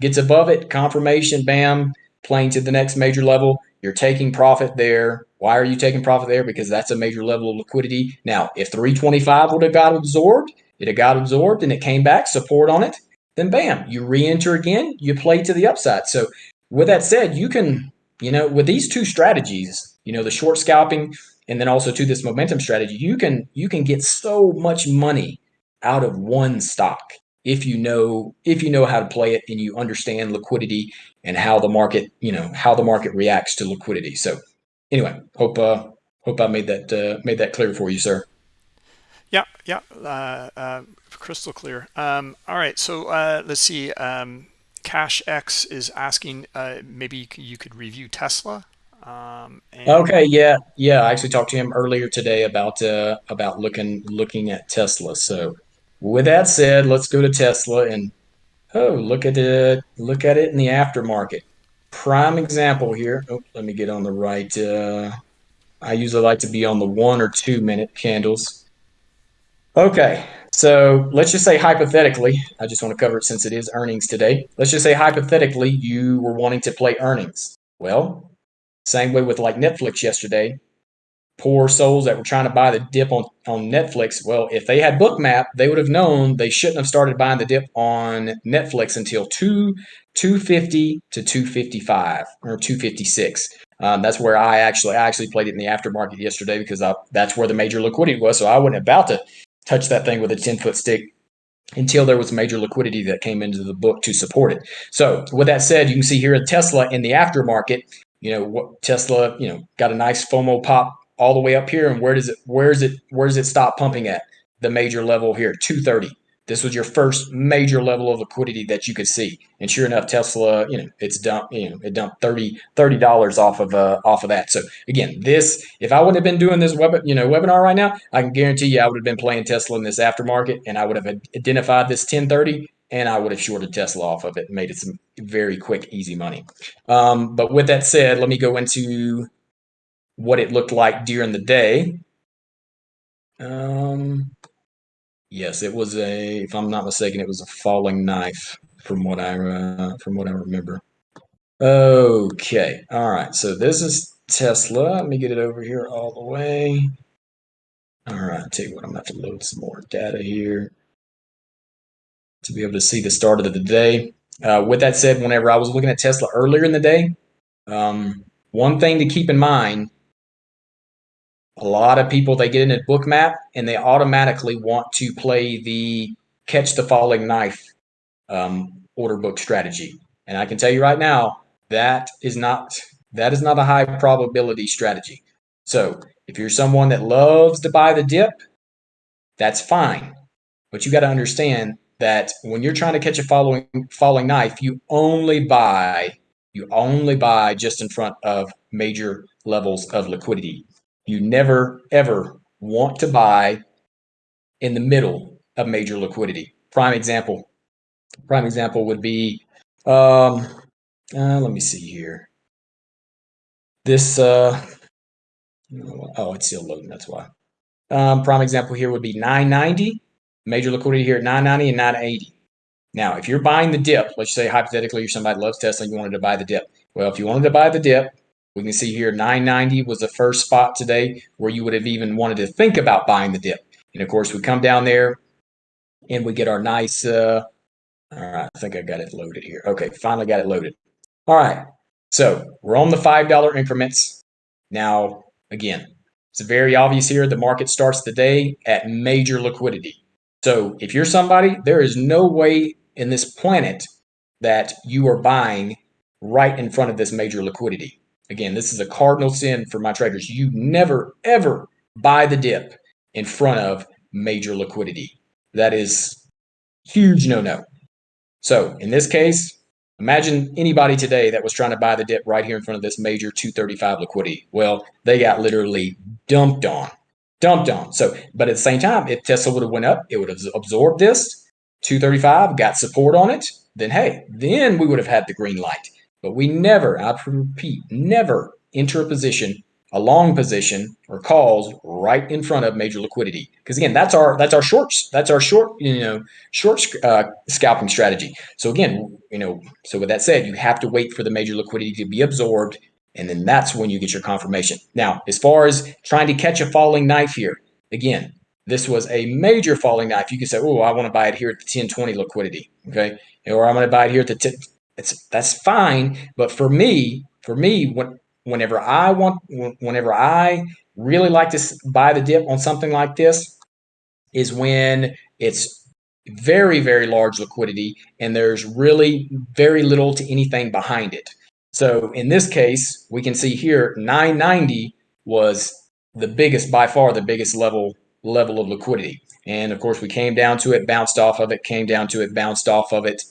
gets above it, confirmation, bam, playing to the next major level. You're taking profit there. Why are you taking profit there? Because that's a major level of liquidity. Now, if 325 would have got absorbed, it had got absorbed and it came back, support on it, then bam, you re-enter again, you play to the upside. So with that said, you can, you know, with these two strategies, you know, the short scalping and then also to this momentum strategy, you can you can get so much money out of one stock if you know if you know how to play it and you understand liquidity and how the market you know how the market reacts to liquidity. So anyway hope uh hope i made that uh, made that clear for you sir. Yeah yeah uh, uh, crystal clear. Um, all right so uh, let's see um, cash x is asking uh, maybe you could review tesla um, okay yeah yeah i actually talked to him earlier today about uh about looking looking at tesla so with that said, let's go to Tesla and oh, look at it. Look at it in the aftermarket. Prime example here. Oh, let me get on the right. Uh, I usually like to be on the one or two minute candles. Okay, so let's just say hypothetically, I just want to cover it since it is earnings today. Let's just say hypothetically you were wanting to play earnings. Well, same way with like Netflix yesterday. Poor souls that were trying to buy the dip on, on Netflix. Well, if they had Bookmap, they would have known they shouldn't have started buying the dip on Netflix until two 250 to 255 or 256. Um, that's where I actually I actually played it in the aftermarket yesterday because I, that's where the major liquidity was. So I wasn't about to touch that thing with a 10 foot stick until there was major liquidity that came into the book to support it. So with that said, you can see here Tesla in the aftermarket, you know, what Tesla, you know, got a nice FOMO pop all the way up here. And where does it, where's it, where does it stop pumping at? The major level here, 230. This was your first major level of liquidity that you could see. And sure enough, Tesla, you know, it's dumped, you know, it dumped 30 dollars off of uh, off of that. So again, this if I would have been doing this web, you know, webinar right now, I can guarantee you I would have been playing Tesla in this aftermarket and I would have identified this 1030 and I would have shorted Tesla off of it and made it some very quick, easy money. Um, but with that said, let me go into what it looked like during the day. Um, Yes, it was a. If I'm not mistaken, it was a falling knife, from what I uh, from what I remember. Okay, all right. So this is Tesla. Let me get it over here all the way. All right. Tell you what, I'm gonna have to load some more data here to be able to see the start of the day. Uh, with that said, whenever I was looking at Tesla earlier in the day, um, one thing to keep in mind a lot of people they get into bookmap and they automatically want to play the catch the falling knife um, order book strategy. And i can tell you right now that is not that is not a high probability strategy. So if you're someone that loves to buy the dip that's fine. But you got to understand that when you're trying to catch a following falling knife you only buy you only buy just in front of major levels of liquidity you never, ever want to buy in the middle of major liquidity. Prime example. Prime example would be, um, uh, let me see here. This, uh, oh, it's still loading. That's why. Um, prime example here would be 990. Major liquidity here at 990 and 980. Now, if you're buying the dip, let's say hypothetically you're somebody loves Tesla you wanted to buy the dip. Well, if you wanted to buy the dip, we can see here 990 was the first spot today where you would have even wanted to think about buying the dip. And of course, we come down there and we get our nice, uh, all right, I think I got it loaded here. Okay, finally got it loaded. All right, so we're on the $5 increments. Now, again, it's very obvious here the market starts the day at major liquidity. So if you're somebody, there is no way in this planet that you are buying right in front of this major liquidity. Again, this is a cardinal sin for my traders. You never, ever buy the dip in front of major liquidity. That is huge no no. So in this case, imagine anybody today that was trying to buy the dip right here in front of this major 235 liquidity. Well, they got literally dumped on, dumped on. So, but at the same time, if Tesla would have went up, it would have absorbed this 235, got support on it. Then hey, then we would have had the green light. But we never, I repeat, never enter a position, a long position or calls right in front of major liquidity. Because again, that's our that's our shorts. That's our short, you know, short uh, scalping strategy. So again, you know, so with that said, you have to wait for the major liquidity to be absorbed, and then that's when you get your confirmation. Now, as far as trying to catch a falling knife here, again, this was a major falling knife. You can say, oh, I want to buy it here at the 1020 liquidity. Okay. Or I'm going to buy it here at the it's that's fine. But for me, for me, when, whenever I want, whenever I really like to buy the dip on something like this, is when it's very very large liquidity and there's really very little to anything behind it. So in this case, we can see here 990 was the biggest by far the biggest level level of liquidity. And of course, we came down to it, bounced off of it, came down to it, bounced off of it,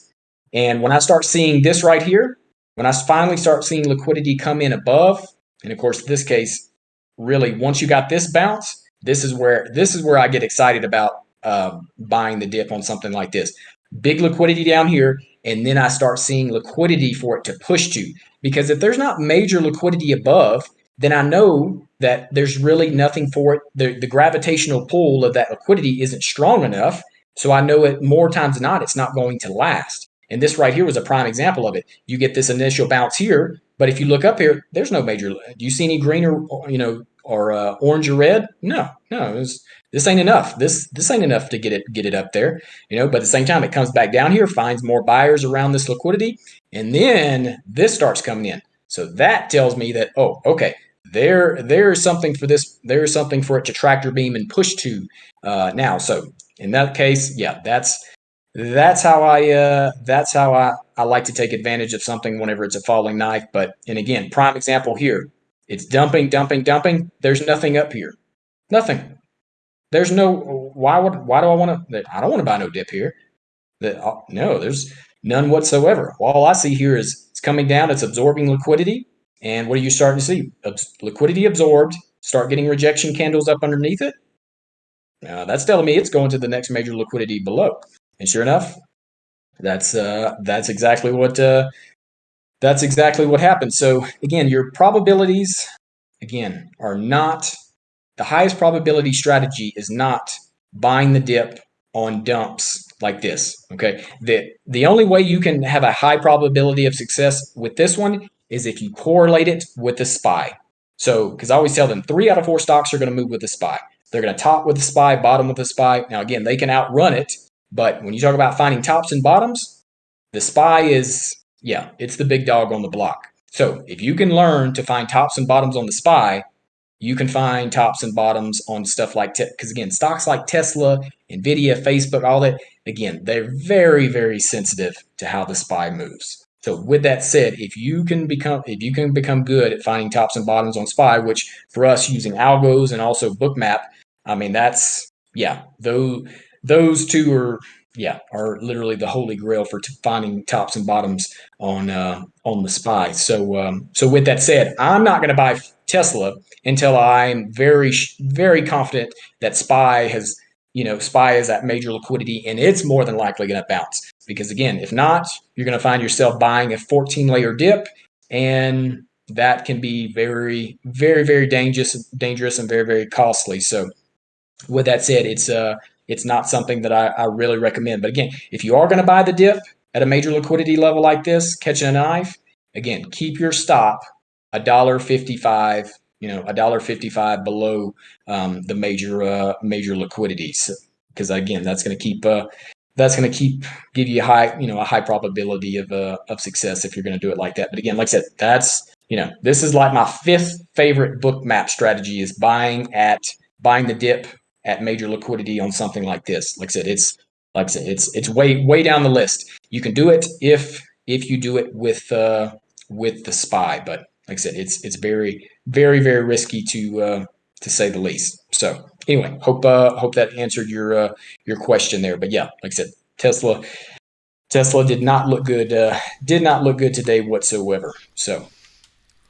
and when I start seeing this right here, when I finally start seeing liquidity come in above, and of course, this case, really, once you got this bounce, this is where this is where I get excited about uh, buying the dip on something like this. Big liquidity down here, and then I start seeing liquidity for it to push to. Because if there's not major liquidity above, then I know that there's really nothing for it. The, the gravitational pull of that liquidity isn't strong enough. So I know it more times than not, it's not going to last. And this right here was a prime example of it. You get this initial bounce here, but if you look up here, there's no major. Do you see any green or you know or uh, orange or red. No, no, was, this ain't enough. This this ain't enough to get it get it up there. You know, but at the same time, it comes back down here, finds more buyers around this liquidity, and then this starts coming in. So that tells me that oh, okay, there there is something for this. There is something for it to tractor beam and push to uh, now. So in that case, yeah, that's that's how I uh, that's how I, I like to take advantage of something whenever it's a falling knife. But and again, prime example here. It's dumping, dumping, dumping. There's nothing up here. Nothing. There's no why would why do I want to I don't want to buy no dip here. That uh, no, there's none whatsoever. All I see here is it's coming down, it's absorbing liquidity, and what are you starting to see? Abs- liquidity absorbed, start getting rejection candles up underneath it. Uh, that's telling me it's going to the next major liquidity below. And sure enough, that's uh, that's exactly what uh, that's exactly what happened. So again, your probabilities again are not the highest probability strategy is not buying the dip on dumps like this. Okay. The the only way you can have a high probability of success with this one is if you correlate it with the SPY. So, because I always tell them three out of four stocks are going to move with the SPY. They're going to top with the SPY, bottom with the SPY. Now, again, they can outrun it, but when you talk about finding tops and bottoms, the SPY is, yeah, it's the big dog on the block. So, if you can learn to find tops and bottoms on the SPY, you can find tops and bottoms on stuff like because again stocks like tesla nvidia facebook all that again they're very very sensitive to how the spy moves so with that said if you can become if you can become good at finding tops and bottoms on spy which for us using algos and also bookmap i mean that's yeah those those two are yeah are literally the holy grail for t- finding tops and bottoms on uh, on the spy so um, so with that said i'm not going to buy Tesla until I'm very, very confident that SPY has, you know, SPY is at major liquidity and it's more than likely going to bounce. Because again, if not, you're going to find yourself buying a 14 layer dip and that can be very, very, very dangerous, dangerous and very, very costly. So with that said, it's uh it's not something that I, I really recommend. But again, if you are going to buy the dip at a major liquidity level like this, catching a knife, again, keep your stop a dollar fifty-five, you know, a dollar fifty-five below um, the major uh, major liquidities, because again, that's going to keep uh, that's going to keep give you a high, you know, a high probability of uh, of success if you're going to do it like that. But again, like I said, that's you know, this is like my fifth favorite Bookmap strategy is buying at buying the dip at major liquidity on something like this. Like I said, it's like I said, it's it's way way down the list. You can do it if if you do it with uh, with the spy, but like I said, it's it's very very very risky to uh, to say the least. So anyway, hope uh, hope that answered your uh, your question there. But yeah, like I said, Tesla Tesla did not look good uh, did not look good today whatsoever. So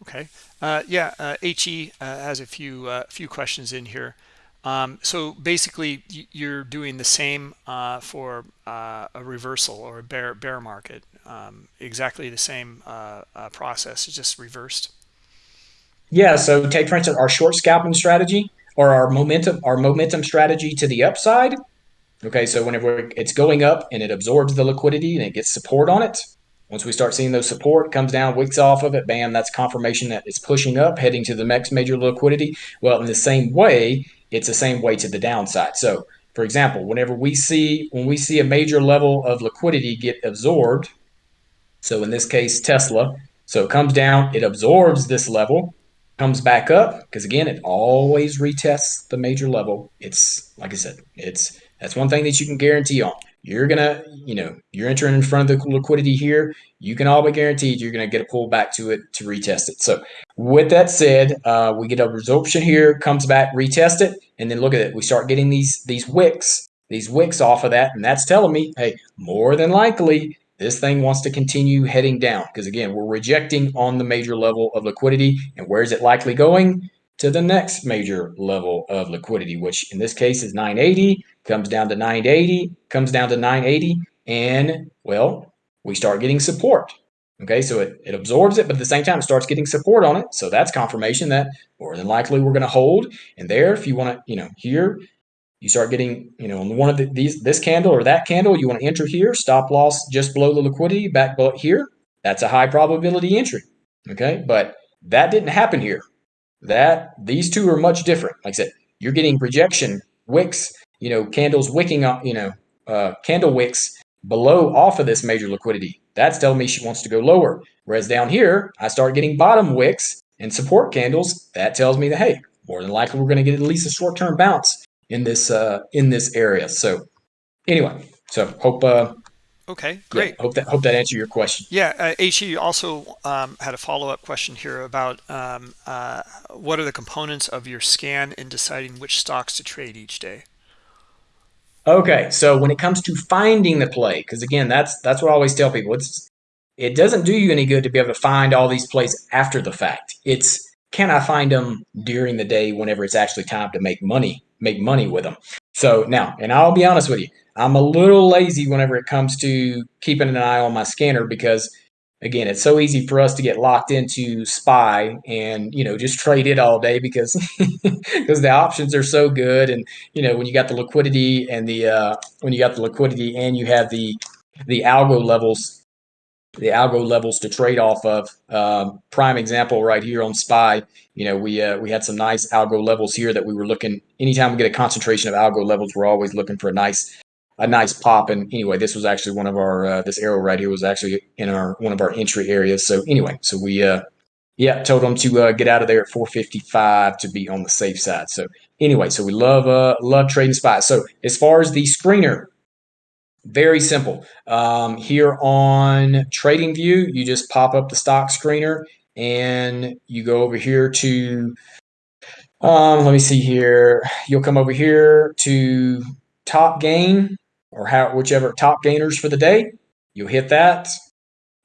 okay, uh, yeah, uh, He uh, has a few uh, few questions in here. Um, so basically, you're doing the same uh, for uh, a reversal or a bear bear market. Um, exactly the same uh, uh process, it's just reversed. Yeah. So take for instance our short scalping strategy or our momentum our momentum strategy to the upside. Okay. So whenever it's going up and it absorbs the liquidity and it gets support on it, once we start seeing those support comes down, wicks off of it, bam, that's confirmation that it's pushing up, heading to the next major liquidity. Well, in the same way, it's the same way to the downside. So, for example, whenever we see when we see a major level of liquidity get absorbed, so in this case Tesla, so it comes down, it absorbs this level, comes back up because again, it always retests the major level. It's like I said, it's that's one thing that you can guarantee on you're gonna, you know, you're entering in front of the liquidity here. You can all but guaranteed you're gonna get a pull back to it to retest it. So with that said, uh, we get a resorption here, comes back, retest it, and then look at it. We start getting these these wicks, these wicks off of that, and that's telling me, hey, more than likely this thing wants to continue heading down because again, we're rejecting on the major level of liquidity, and where is it likely going? To the next major level of liquidity, which in this case is 980 comes down to 980, comes down to 980, and well, we start getting support. Okay, so it, it absorbs it, but at the same time, it starts getting support on it. So that's confirmation that more than likely we're going to hold. And there, if you want to, you know, here, you start getting, you know, on one of the, these, this candle or that candle, you want to enter here, stop loss just below the liquidity, back below here. That's a high probability entry. Okay, but that didn't happen here. that these two are much different. Like I said, you're getting rejection wicks, you know, candles wicking up, you know, uh, candle wicks below off of this major liquidity. That's telling me she wants to go lower. Whereas down here, I start getting bottom wicks and support candles. That tells me that hey, more than likely we're going to get at least a short-term bounce in this uh, in this area. So anyway, so hope uh, Okay, great. Yeah, hope that hope that answered your question. Yeah, uh, HE also um, had a follow-up question here about um, uh, what are the components of your scan in deciding which stocks to trade each day? Okay, so when it comes to finding the play, because again, that's that's what I always tell people. It's it doesn't do you any good to be able to find all these plays after the fact. It's can I find them during the day whenever it's actually time to make money, make money with them. So now, and I'll be honest with you, I'm a little lazy whenever it comes to keeping an eye on my scanner because again, it's so easy for us to get locked into SPY and you know just trade it all day because because the options are so good and you know when you got the liquidity and the uh, when you got the liquidity and you have the the algo levels the algo levels to trade off of. Um, prime example right here on SPY. You know, we uh, we had some nice algo levels here that we were looking. Anytime we get a concentration of algo levels, we're always looking for a nice a nice pop. And anyway, this was actually one of our uh, this arrow right here was actually in our one of our entry areas. So anyway, so we uh yeah told them to uh, get out of there at 455 to be on the safe side. So anyway, so we love uh love trading spots. So as far as the screener very simple. Um, here on TradingView, you just pop up the stock screener and you go over here to, um, let me see here. You'll come over here to top gain or how, whichever top gainers for the day. You'll hit that,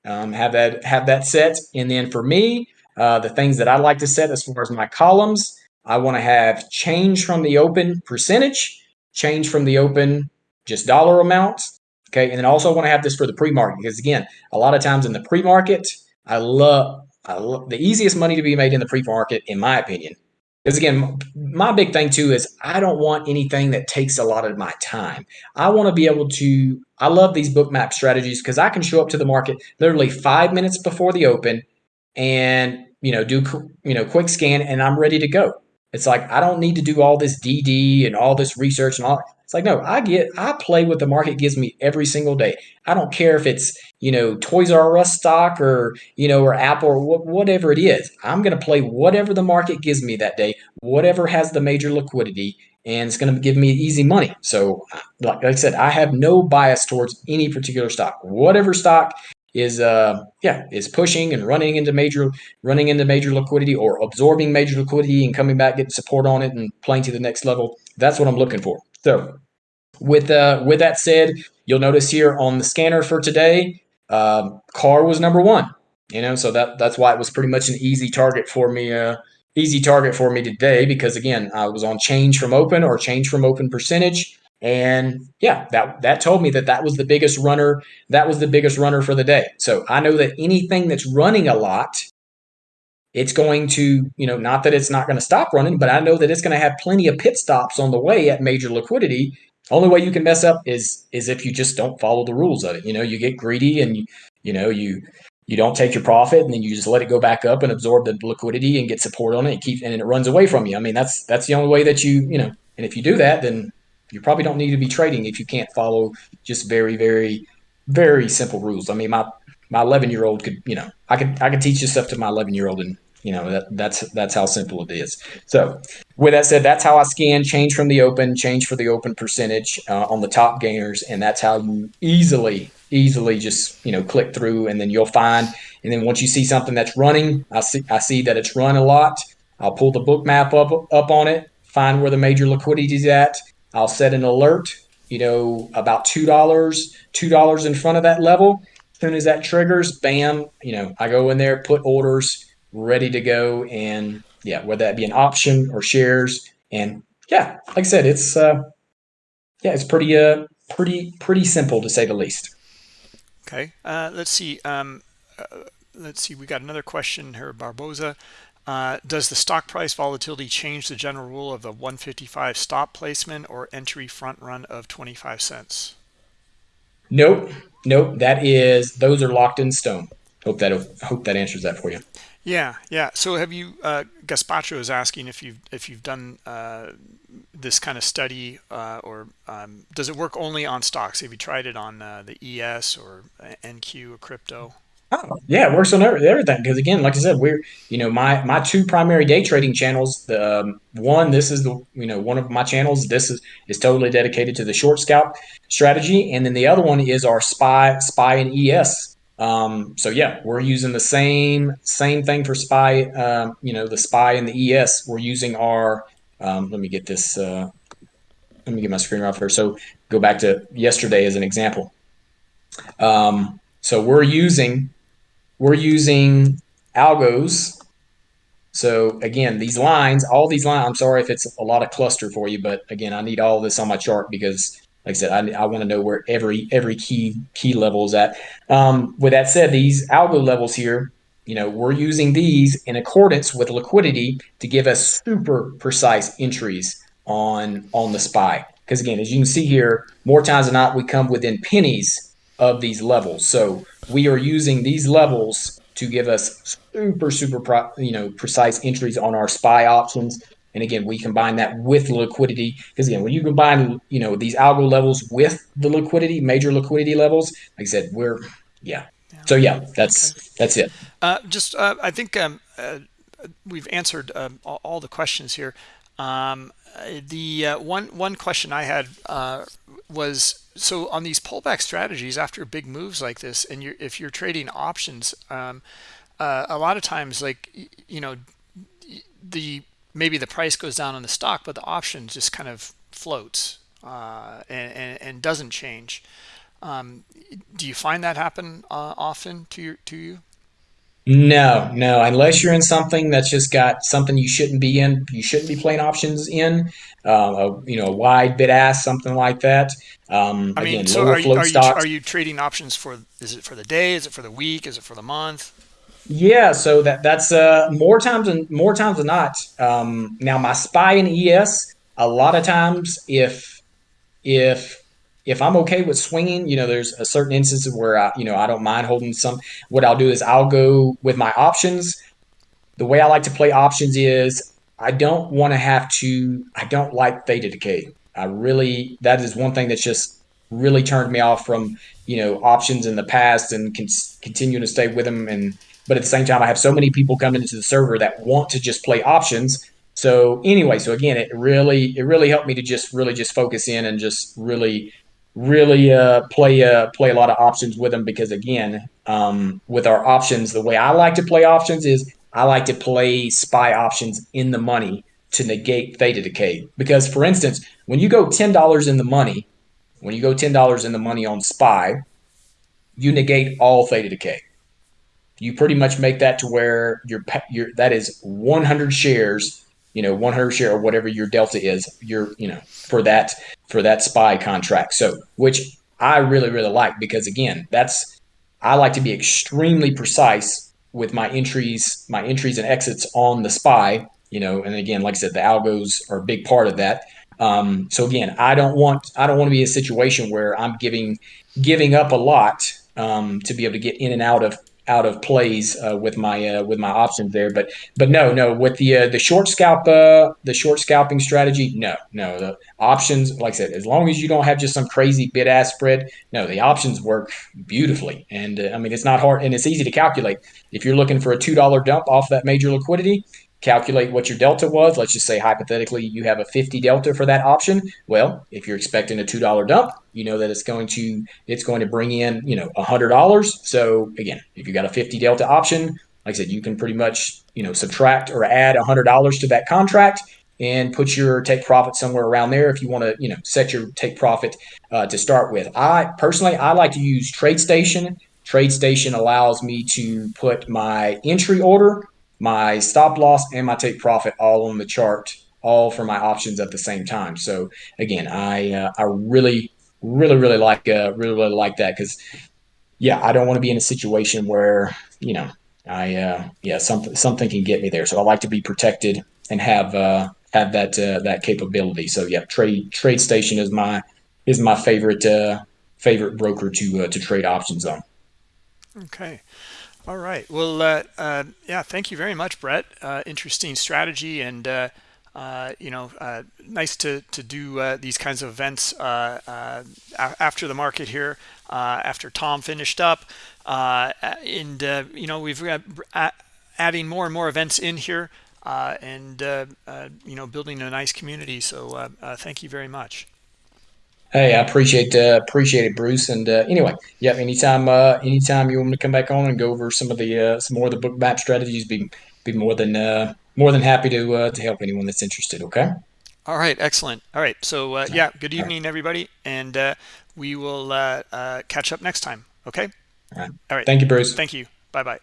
um, have that have that set. And then for me, uh, the things that I like to set as far as my columns, I want to have change from the open percentage, change from the open just dollar amounts. Okay. And then also want to have this for the pre-market because again, a lot of times in the pre-market, I love, I love the easiest money to be made in the pre-market, in my opinion. Because again, my big thing too is I don't want anything that takes a lot of my time. I want to be able to, I love these bookmap strategies because I can show up to the market literally five minutes before the open and, you know, do, you know, quick scan and I'm ready to go. It's like I don't need to do all this DD and all this research and all. It's like no, I get I play what the market gives me every single day. I don't care if it's you know Toys R Us stock or you know or Apple or wh- whatever it is. I'm to play whatever the market gives me that day, whatever has the major liquidity, and it's going to give me easy money. So, like I said, I have no bias towards any particular stock. Whatever stock is uh yeah is pushing and running into major running into major liquidity or absorbing major liquidity and coming back getting support on it and playing to the next level. That's what i'm looking for. So with uh with that said you'll notice here on the scanner for today um, car was number one you know so that that's why it was pretty much an easy target for me uh easy target for me today because again i was on change from open or change from open percentage and yeah, that that told me that that was the biggest runner. That was the biggest runner for the day. So I know that anything that's running a lot, it's going to, you know, not that it's not going to stop running, but I know that it's going to have plenty of pit stops on the way at major liquidity. Only way you can mess up is is if you just don't follow the rules of it. You know, you get greedy and you, you know, you you don't take your profit and then you just let it go back up and absorb the liquidity and get support on it and keep and it runs away from you. I mean, that's that's the only way that you, you know, and if you do that, then you probably don't need to be trading if you can't follow just very, very, very simple rules. I mean, my my 11 year old could, you know, I could I could teach this stuff to my 11 year old, and you know that that's that's how simple it is. So, with that said, that's how I scan change from the open, change for the open percentage uh, on the top gainers, and that's how you easily easily just you know click through, and then you'll find. And then once you see something that's running, I see I see that it's run a lot. I'll pull the Bookmap up up on it, find where the major liquidity is at, I'll set an alert, you know, about $2, $2 in front of that level. As soon as that triggers, bam, you know, I go in there, put orders ready to go. And yeah, whether that be an option or shares. And yeah, like I said, it's, uh, yeah, it's pretty, uh, pretty, pretty simple to say the least. Okay. Uh, let's see. Um, uh, let's see. We got another question here, Barboza. Uh, does the stock price volatility change the general rule of the 155 stop placement or entry front run of 25 cents? Nope. Nope. That is, those are locked in stone. Hope that hope that answers that for you. Yeah, yeah. So have you? Uh, Gaspacho is asking if you've if you've done uh, this kind of study, uh, or um, does it work only on stocks? Have you tried it on uh, the ES or NQ or crypto? Oh, yeah, it works on everything. Because again, like I said, we're you know my my two primary day trading channels. The um, one, this is the you know one of my channels. This is is totally dedicated to the short scalp strategy, and then the other one is our spy spy and ES. Um, so yeah, we're using the same same thing for spy. Um, you know, the spy and the ES. We're using our. Um, let me get this. Uh, let me get my screen off here. So go back to yesterday as an example. Um, so we're using we're using algos. So again, these lines, all these lines, I'm sorry if it's a lot of cluster for you, but again, I need all this on my chart because like I said, I, I want to know where every every key key level is at. Um, with that said, these algo levels here, you know, we're using these in accordance with liquidity to give us super precise entries on on the SPY. Because again, as you can see here, more times than not, we come within pennies of these levels. So we are using these levels to give us super, super, pro, you know, precise entries on our SPY options. And again, we combine that with liquidity because again, when you combine, you know, these algo levels with the liquidity, major liquidity levels, like I said, we're yeah. yeah. So yeah, that's okay. that's it. Uh, just uh, I think um, uh, we've answered um, all, all, the questions here. Um, the uh, one one question I had uh, was so on these pullback strategies after big moves like this, and you're, if you're trading options, um, uh, a lot of times, like you know, the maybe the price goes down on the stock, but the option just kind of floats uh, and, and, and doesn't change. Um, do you find that happen uh, often to your to you? No, no. Unless you're in something that's just got something you shouldn't be in, you shouldn't be playing options in. Uh, a, you know, a wide bid ask, something like that. Um, I mean, again, so are you, are, you, are you trading options for? Is it for the day? Is it for the week? Is it for the month? Yeah, so that that's uh, more times than more times than not. Um, now, my spy in ES, a lot of times, if if if I'm okay with swinging, you know, there's a certain instances where I, you know, I don't mind holding some. What I'll do is I'll go with my options. The way I like to play options is I don't want to have to. I don't like theta decay. I really that is one thing that's just really turned me off from you know options in the past and can continue to stay with them. And but at the same time, I have so many people coming into the server that want to just play options. So anyway, so again, it really it really helped me to just really just focus in and just really really uh, play uh, play a lot of options with them because again, um, with our options, the way I like to play options is I like to play spy options in the money to negate theta decay. Because for instance, when you go ten dollars in the money, when you go ten dollars in the money on spy, you negate all theta decay. You pretty much make that to where your your that is 100 shares you know 100 share or whatever your delta is your you know for that for that spy contract. So which i really really like because again that's i like to be extremely precise with my entries my entries and exits on the spy you know and again like i said the algos are a big part of that. Um, so again i don't want i don't want to be in a situation where i'm giving giving up a lot um, to be able to get in and out of out of plays uh, with my uh, with my options there. But but no no with the uh, the short scalp uh, the short scalping strategy no no. The options like I said as long as you don't have just some crazy bid ask spread no the options work beautifully. And uh, I mean it's not hard and it's easy to calculate. If you're looking for a two dollar dump off that major liquidity calculate what your delta was. Let's just say hypothetically you have a 50 delta for that option. Well, if you're expecting a $2 dump, you know that it's going to it's going to bring in, you know, $100. So again, if you got a 50 delta option, like I said, you can pretty much, you know, subtract or add $100 to that contract and put your take profit somewhere around there if you want to, you know, set your take profit uh, to start with. I personally, I like to use TradeStation. TradeStation allows me to put my entry order my stop loss and my take profit all on the chart, all for my options at the same time. So again, I uh, I really really really like uh, really really like that because yeah, I don't want to be in a situation where you know I uh, yeah something something can get me there. So I like to be protected and have uh, have that uh, that capability. So yeah, trade TradeStation is my is my favorite uh, favorite broker to uh, to trade options on. Okay. All right. Well, uh, uh, yeah, thank you very much, Brett. Uh, interesting strategy and, uh, uh, you know, uh, nice to, to do uh, these kinds of events uh, uh, after the market here, after Tom finished up. and, you know, we've got adding more and more events in here and, you know, building a nice community. So thank you very much. Hey, I appreciate uh, appreciate it, Bruce. And uh, anyway, yeah, anytime uh, anytime you want me to come back on and go over some of the uh, some more of the Bookmap strategies, be be more than uh, more than happy to uh, to help anyone that's interested. Okay. All right, excellent. All right, so uh, yeah, good All right. evening, everybody, and uh, we will uh, uh, catch up next time. Okay. All right. All right. Thank you, Bruce. Thank you. Bye bye.